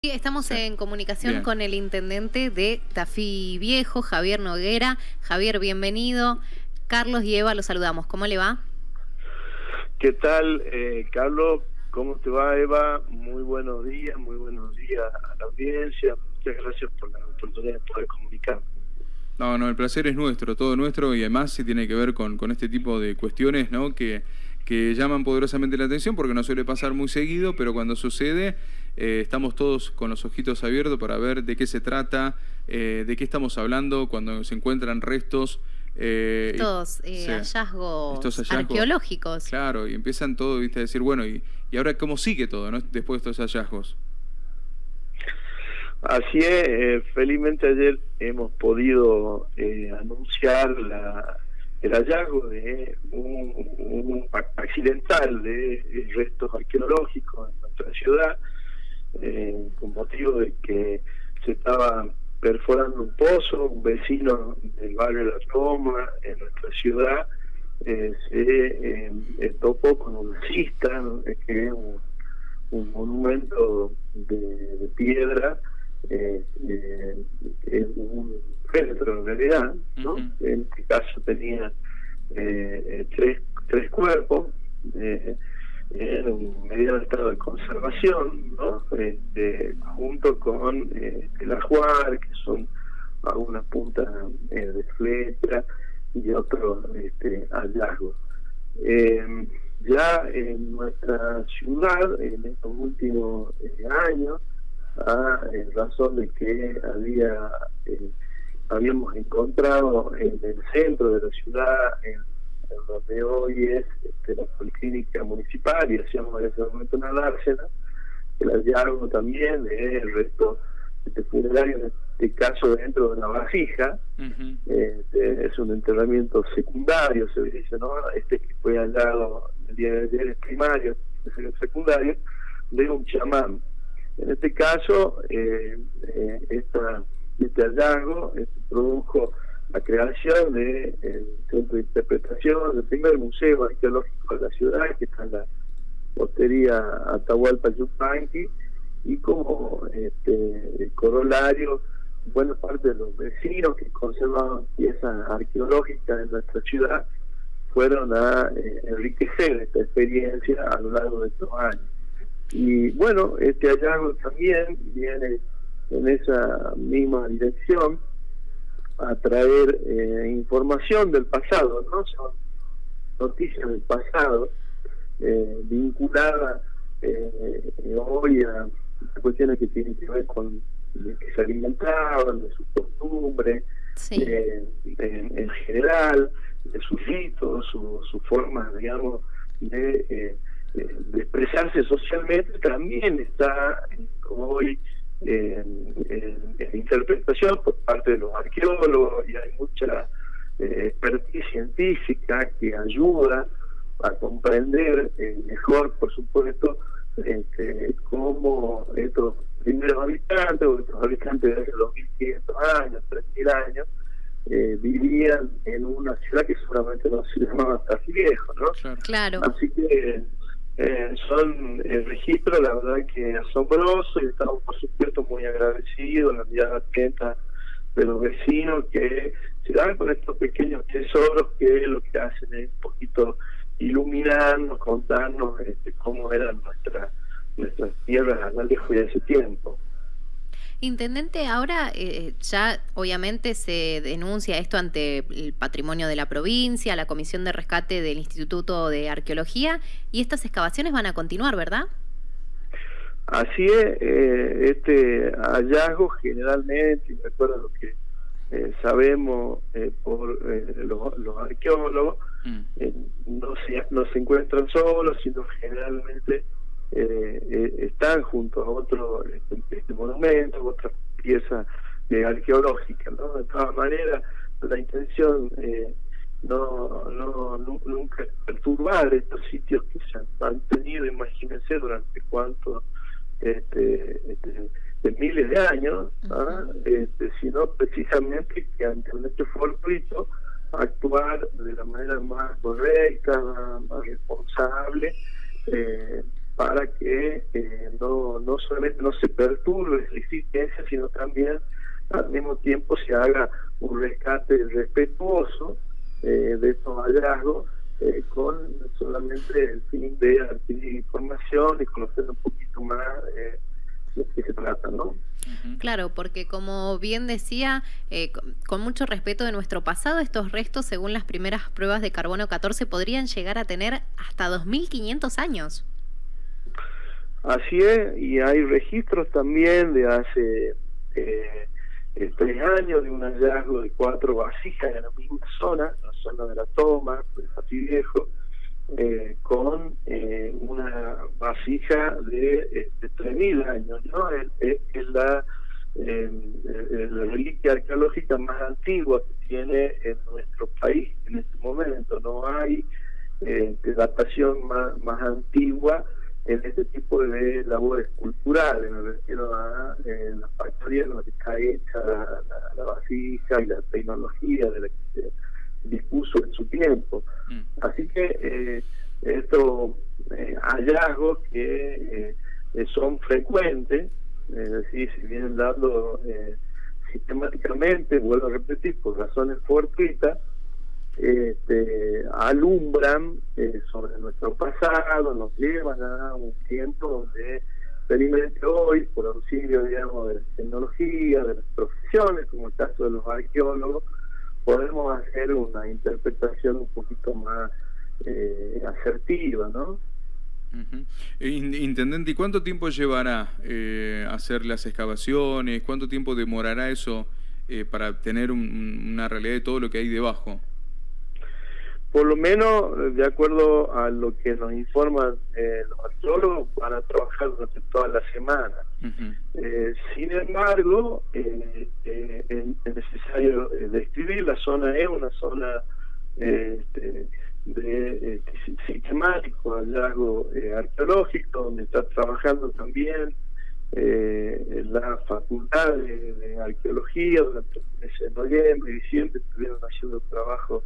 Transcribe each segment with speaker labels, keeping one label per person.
Speaker 1: Estamos en comunicación con el intendente de Tafí Viejo, Javier Noguera. Javier, bienvenido. Carlos y Eva, los saludamos. ¿Cómo le va?
Speaker 2: ¿Qué tal, eh, Carlos? ¿Cómo te va, Eva? Muy buenos días, muy buenos días a la audiencia. Muchas gracias por la oportunidad de poder comunicar.
Speaker 3: No, no, el placer es nuestro, todo nuestro, y además sí tiene que ver con, con este tipo de cuestiones, ¿no? Que, que llaman poderosamente la atención porque no suele pasar muy seguido, pero cuando sucede eh, estamos todos con los ojitos abiertos para ver de qué se trata, eh, de qué estamos hablando cuando se encuentran restos.
Speaker 1: Eh, Estos hallazgos, arqueológicos.
Speaker 3: Claro, y empiezan todo, ¿viste? a decir, bueno, y, y ahora cómo sigue todo ¿no? después de estos hallazgos?
Speaker 2: Así es, felizmente ayer hemos podido anunciar la, el hallazgo de un, accidental de restos arqueológicos en nuestra ciudad eh, con motivo de que se estaba perforando un pozo, un vecino del barrio de La Roma, en nuestra ciudad, eh, se eh, topó con un cista, que es un, monumento de, piedra, que es un féretro en realidad, ¿no? En este caso tenía tres, tres cuerpos, en un mediano estado de conservación, ¿no? Este, junto con eh, el ajuar, que son algunas puntas eh, de flecha y otros este, hallazgos. Eh, ya en nuestra ciudad, en estos últimos eh, años, a razón de que había habíamos encontrado en el centro de la ciudad, en donde hoy es este, la policlínica municipal y hacíamos en ese momento una dársena, el hallazgo también del resto este funerario, en este caso dentro de una vasija, este, es un entrenamiento secundario, se dice, ¿no? Este que fue hallado el día de ayer es primario, es el secundario, de un chamán. En este caso, eh, eh, esta, este hallazgo este, produjo la creación del centro de interpretación, del primer museo arqueológico de la ciudad, que está en la hostería Atahualpa Yupanqui, y como este, corolario, buena parte de los vecinos que conservaban piezas arqueológicas en nuestra ciudad fueron a eh, enriquecer esta experiencia a lo largo de estos años. Y bueno, este hallazgo también viene en esa misma dirección, a traer eh, información del pasado, ¿no? Son noticias del pasado eh, vinculadas eh, hoy a cuestiones que tienen que ver con de que se alimentaban, de sus costumbres, en, general, de sus ritos, su, su forma, digamos, de, de expresarse socialmente, también está hoy en, interpretación por parte de los arqueólogos y hay mucha eh, expertise científica que ayuda a comprender eh, mejor, por supuesto, este, cómo estos primeros habitantes o estos habitantes de hace 2500 años, 3000 años, eh, vivían en una ciudad que seguramente no se llamaba así viejo, ¿no?
Speaker 1: Claro.
Speaker 2: Así que eh, son el registro, la verdad que asombroso y estamos por supuesto muy agradecidos la mirada atenta de los vecinos que se dan con estos pequeños tesoros que lo que hacen es un poquito iluminarnos, contarnos este, cómo eran nuestras nuestras tierras a de ese tiempo.
Speaker 1: Intendente, ahora eh, ya obviamente se denuncia esto ante el patrimonio de la provincia, la Comisión de Rescate del Instituto de Arqueología, y estas excavaciones van a continuar, ¿verdad?
Speaker 2: Así es, eh, este hallazgo generalmente, y recuerda lo que eh, sabemos por los, arqueólogos, mm. no, se, no se encuentran solos, sino generalmente eh, eh, están junto a otro este, este monumento, otra pieza eh, arqueológica. ¿no? De todas maneras, la intención eh, no, no, nunca es perturbar estos sitios que se han mantenido, imagínense, durante cuántos este, este, de miles de años, este, sino precisamente que ante un hecho fortuito actuar de la manera más correcta, más responsable, eh, para que no, no solamente no se perturbe la existencia, sino también al mismo tiempo se haga un rescate respetuoso de estos hallazgos con solamente el fin de adquirir información y conocer un poquito más de qué se trata, ¿no?
Speaker 1: Claro, porque como bien decía, eh, con mucho respeto de nuestro pasado, estos restos, según las primeras pruebas de carbono 14, podrían llegar a tener hasta 2.500 años.
Speaker 2: Así es, y hay registros también de hace eh, eh, tres años de un hallazgo de cuatro vasijas en la misma zona, la zona de la toma, de Pati Viejo, con una vasija de, de 3.000 años, ¿no? Es, la, la reliquia arqueológica más antigua que tiene en nuestro país en este momento. No hay eh, datación más, más antigua en este tipo de labores culturales, me refiero a eh, la factoría en la que está hecha la, vasija y la tecnología de la que se dispuso en su tiempo. Mm. Así que eh, estos eh, hallazgos que eh, son frecuentes, es decir, si vienen dando sistemáticamente, vuelvo a repetir, por razones fortuitas, este, alumbran eh, sobre nuestro pasado, nos llevan a un tiempo donde felizmente hoy, por auxilio, digamos, de la tecnología, de las profesiones, como el caso de los arqueólogos, podemos hacer una interpretación un poquito más eh, asertiva, ¿no?
Speaker 3: Intendente, ¿y cuánto tiempo llevará eh, hacer las excavaciones? ¿Cuánto tiempo demorará eso eh, para tener una realidad de todo lo que hay debajo?
Speaker 2: Por lo menos, de acuerdo a lo que nos informan eh, los arqueólogos, van a trabajar durante toda la semana. Eh, sin embargo, eh, es necesario describir, la zona es una zona este, de sistemático hallazgo arqueológico, donde está trabajando también la Facultad de, Arqueología durante el mes de noviembre y diciembre, estuvieron haciendo trabajo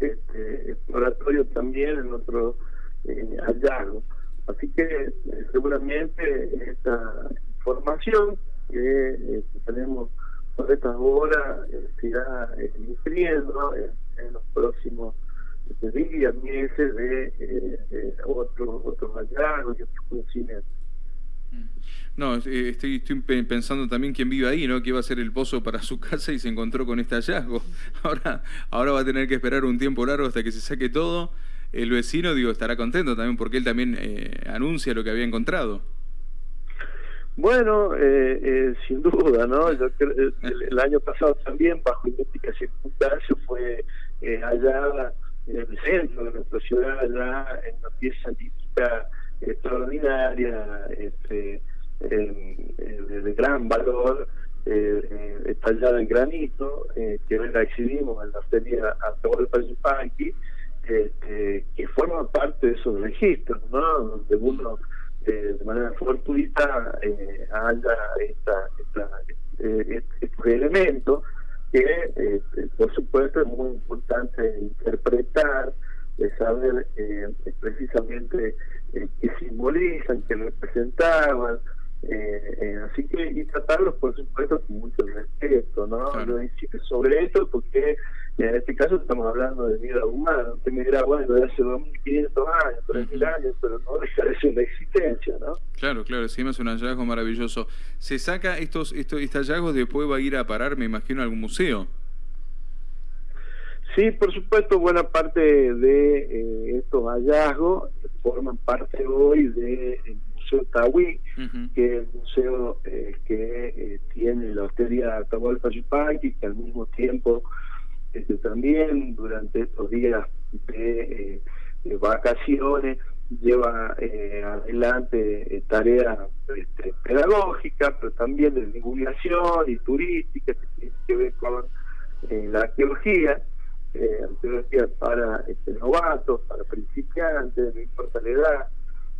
Speaker 2: este, exploratorio también en otro eh, hallazgo. Así que eh, seguramente esta información que eh, tenemos por estas horas se irá inscribiendo en, los próximos este, días, meses de otros otros hallazgos y otros conocimientos.
Speaker 3: No, eh, estoy, estoy pensando también quién vive ahí, ¿no? Que iba a ser el pozo para su casa y se encontró con este hallazgo. Ahora, ahora va a tener que esperar un tiempo largo hasta que se saque todo. El vecino, digo, estará contento también porque él también eh, anuncia lo que había encontrado.
Speaker 2: Bueno, eh, sin duda, ¿no? Yo el, año pasado también, bajo idénticas circunstancias, fue hallada en el centro de nuestra ciudad, allá en una pieza típica extraordinaria, este, de, gran valor, eh, estallada en granito, eh, que la exhibimos en la feria Atahualpa Yupanqui, este, que forma parte de esos registros, ¿no? donde uno eh, de manera fortuita eh, haya esta, esta, este, estos elementos que, este, por supuesto, es muy importante interpretar, de saber precisamente qué simbolizan, qué representaban, eh, eh, así que, y tratarlos, por supuesto, con mucho respeto, ¿no? sobre esto porque en este caso estamos hablando de vida humana. Usted me dirá, bueno, de hace 2.500 años, 3.000 años, pero no deja de ser una existencia, ¿no?
Speaker 3: Claro, claro, sí, es un hallazgo maravilloso. ¿Se saca estos, estos, estos hallazgos, después va a ir a parar, me imagino, a algún museo?
Speaker 2: Sí, por supuesto, buena parte de eh, estos hallazgos forman parte hoy de Museo Tahuí, que es el museo eh, que eh, tiene la hostería Atahualpa Yupanqui, que al mismo tiempo este, también durante estos días de, eh, vacaciones lleva adelante tareas este, pedagógicas, pero también de divulgación y turística, que tiene que ver con la arqueología. Arqueología para este, novatos, para principiantes, no importa la edad,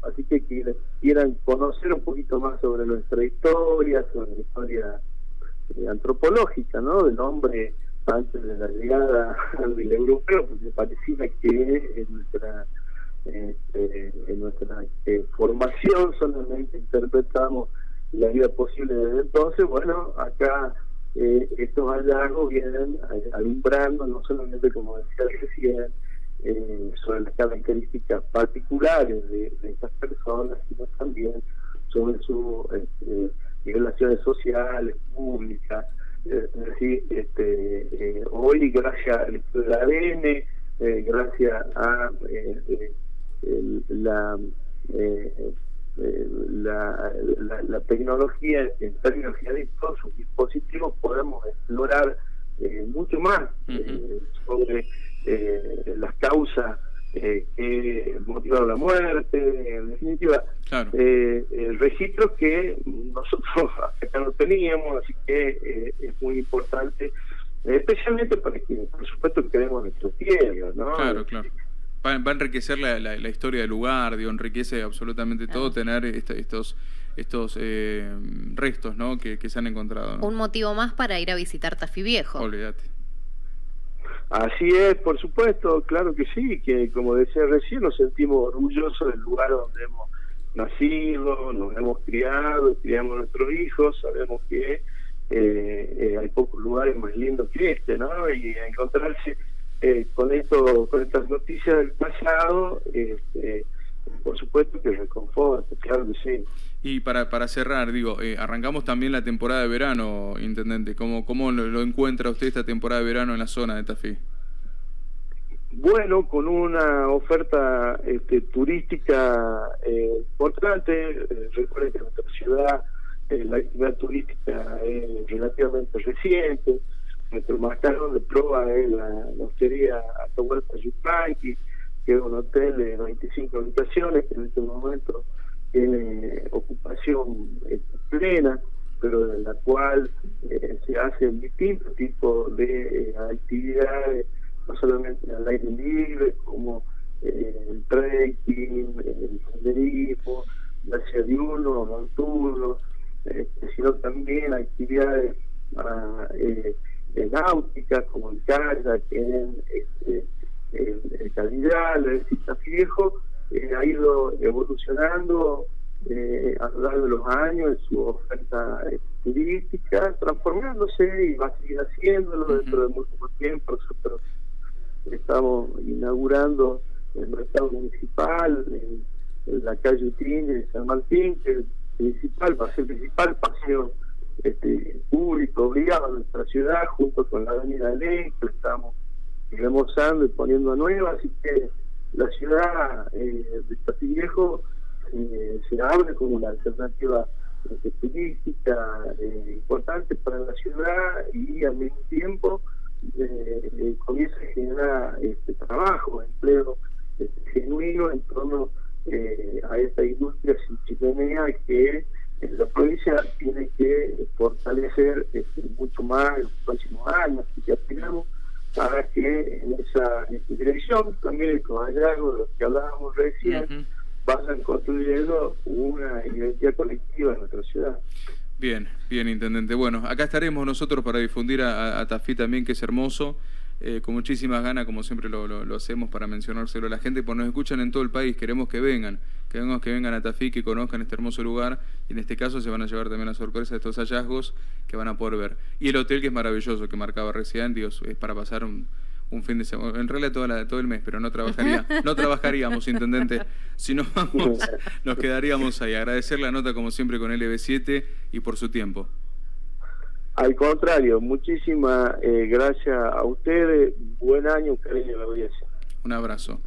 Speaker 2: Así que quienes quieran conocer un poquito más sobre nuestra historia, sobre la historia eh, antropológica, ¿no? Del hombre antes de la llegada al europeo, porque parecía que nuestra este, en nuestra eh, formación solamente interpretamos la vida posible desde entonces, bueno, acá eh, estos hallazgos vienen alumbrando no solamente como decía recién, eh, sobre las características particulares de, estas personas, sino también sobre sus este, relaciones sociales, públicas. es decir, este, hoy gracias al ADN, gracias a la, eh, eh, la, la, tecnología, en tecnología de todos sus dispositivos, podemos explorar eh, mucho más sobre las causas que motivaron la muerte, en definitiva, el registro que nosotros acá no teníamos, así que es muy importante, especialmente para que, por supuesto, queremos nuestro tierra, ¿no?
Speaker 3: Claro, claro va, a enriquecer la, la, historia del lugar, digo, enriquece absolutamente todo tener estos estos eh, restos ¿no? que, se han encontrado.
Speaker 1: Un motivo más para ir a visitar Tafí Viejo.
Speaker 3: Olvídate.
Speaker 2: Así es, por supuesto, claro que sí, que como decía recién, nos sentimos orgullosos del lugar donde hemos nacido, nos hemos criado, criamos a nuestros hijos, sabemos que eh, eh, hay pocos lugares más lindos que este, ¿no? Y encontrarse eh, con esto, con estas noticias del pasado, este, por supuesto que reconforta, claro que sí.
Speaker 3: Y para, para cerrar, digo, eh, arrancamos también la temporada de verano, Intendente. ¿Cómo, cómo lo, encuentra usted esta temporada de verano en la zona de Tafí?
Speaker 2: Bueno, con una oferta este, turística eh, importante. Eh, recuerden que nuestra ciudad, la actividad turística es relativamente reciente marcador de prueba es la, la hostería Atahualpa Yupanqui, que es un hotel de 25 habitaciones que en este momento tiene ocupación este, plena, pero en la cual eh, se hacen distintos tipos de eh, actividades, no solamente al aire libre, como eh, el trekking, el senderismo, la diurno, nocturno, este, sino también actividades para de náutica, como el kayak, en este, el, el calidad, el viejo, eh, ha ido evolucionando eh, a lo largo de los años en su oferta eh, turística, transformándose y va a seguir haciéndolo dentro de muy poco tiempo. Nosotros estamos inaugurando el mercado municipal en, la calle Utín de San Martín, que es el principal, va a ser el principal paseo este, público obligado a nuestra ciudad, junto con la Avenida Ley, que estamos remozando y poniendo a nueva, así que la ciudad eh, de Viejo eh, se abre como una alternativa este, turística eh, importante para la ciudad y al mismo tiempo eh, comienza a generar este trabajo, empleo este, genuino en torno a esta industria chimenea que la provincia tiene que fortalecer este, mucho más en los próximos años que aspiramos para que en esa, dirección también el hallazgos de los que hablábamos recién vayan construyendo una identidad colectiva en nuestra ciudad.
Speaker 3: Bien, bien, intendente. Bueno, acá estaremos nosotros para difundir a, a Tafí también, que es hermoso. Eh, con muchísimas ganas, como siempre lo, lo, hacemos para mencionárselo a la gente, porque nos escuchan en todo el país, queremos que vengan, queremos que vengan a Tafí, que conozcan este hermoso lugar, y en este caso se van a llevar también la sorpresa de estos hallazgos que van a poder ver. Y el hotel que es maravilloso, que marcaba recién, Dios, es para pasar un, fin de semana, en realidad toda todo el mes, pero no trabajaría, no trabajaríamos, intendente, si no vamos, nos quedaríamos ahí. Agradecer la nota como siempre con LB7 y por su tiempo.
Speaker 2: Al contrario, muchísimas eh, gracias a ustedes. Buen año, cariño, la audiencia.
Speaker 3: Un abrazo.